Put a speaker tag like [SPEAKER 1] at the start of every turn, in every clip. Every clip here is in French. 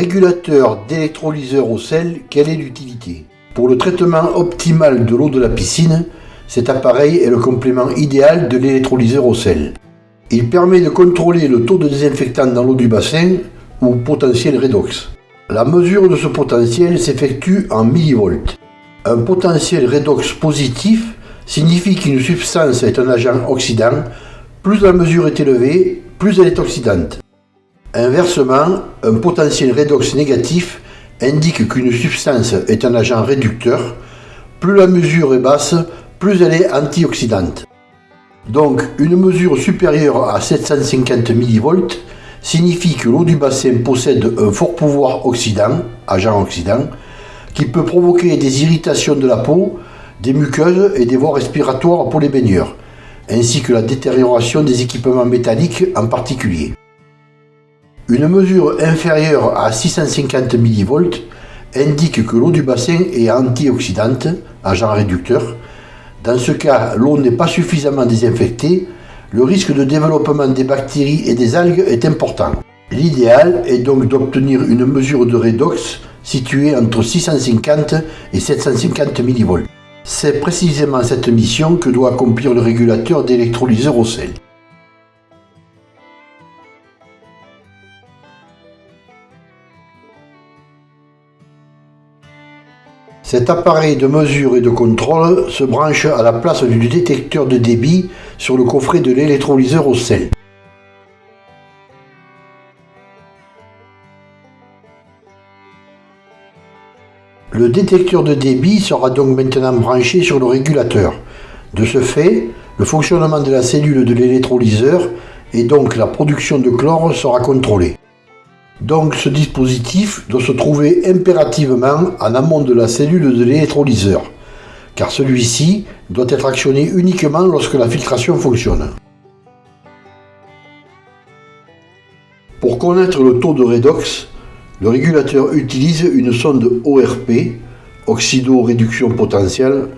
[SPEAKER 1] régulateur d'électrolyseur au sel, quelle est l'utilité? Pour le traitement optimal de l'eau de la piscine, cet appareil est le complément idéal de l'électrolyseur au sel. Il permet de contrôler le taux de désinfectant dans l'eau du bassin ou potentiel redox. La mesure de ce potentiel s'effectue en millivolts. Un potentiel redox positif signifie qu'une substance est un agent oxydant. Plus la mesure est élevée, plus elle est oxydante. Inversement, un potentiel redox négatif indique qu'une substance est un agent réducteur. Plus la mesure est basse, plus elle est antioxydante. Donc, une mesure supérieure à 750 mV signifie que l'eau du bassin possède un fort pouvoir oxydant, agent oxydant, qui peut provoquer des irritations de la peau, des muqueuses et des voies respiratoires pour les baigneurs, ainsi que la détérioration des équipements métalliques en particulier. Une mesure inférieure à 650 mV indique que l'eau du bassin est antioxydante, agent réducteur. Dans ce cas, l'eau n'est pas suffisamment désinfectée, le risque de développement des bactéries et des algues est important. L'idéal est donc d'obtenir une mesure de redox située entre 650 et 750 mV. C'est précisément cette mission que doit accomplir le régulateur d'électrolyseur au sel. Cet appareil de mesure et de contrôle se branche à la place du détecteur de débit sur le coffret de l'électrolyseur au sel. Le détecteur de débit sera donc maintenant branché sur le régulateur. De ce fait, le fonctionnement de la cellule de l'électrolyseur et donc la production de chlore sera contrôlé. Donc ce dispositif doit se trouver impérativement en amont de la cellule de l'électrolyseur, car celui-ci doit être actionné uniquement lorsque la filtration fonctionne. Pour connaître le taux de redox, le régulateur utilise une sonde ORP, oxydo-réduction potentielle.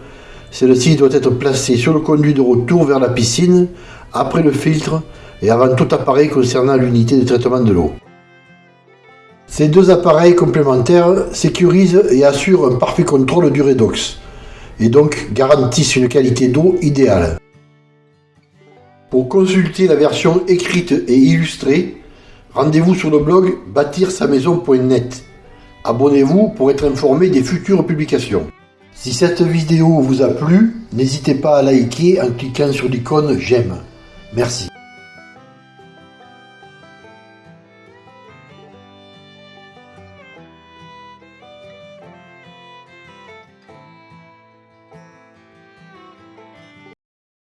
[SPEAKER 1] Celle-ci doit être placée sur le conduit de retour vers la piscine, après le filtre et avant tout appareil concernant l'unité de traitement de l'eau. Ces deux appareils complémentaires sécurisent et assurent un parfait contrôle du redox, et donc garantissent une qualité d'eau idéale. Pour consulter la version écrite et illustrée, rendez-vous sur le blog bâtir-sa-maison.net. Abonnez-vous pour être informé des futures publications. Si cette vidéo vous a plu, n'hésitez pas à liker en cliquant sur l'icône j'aime. Merci.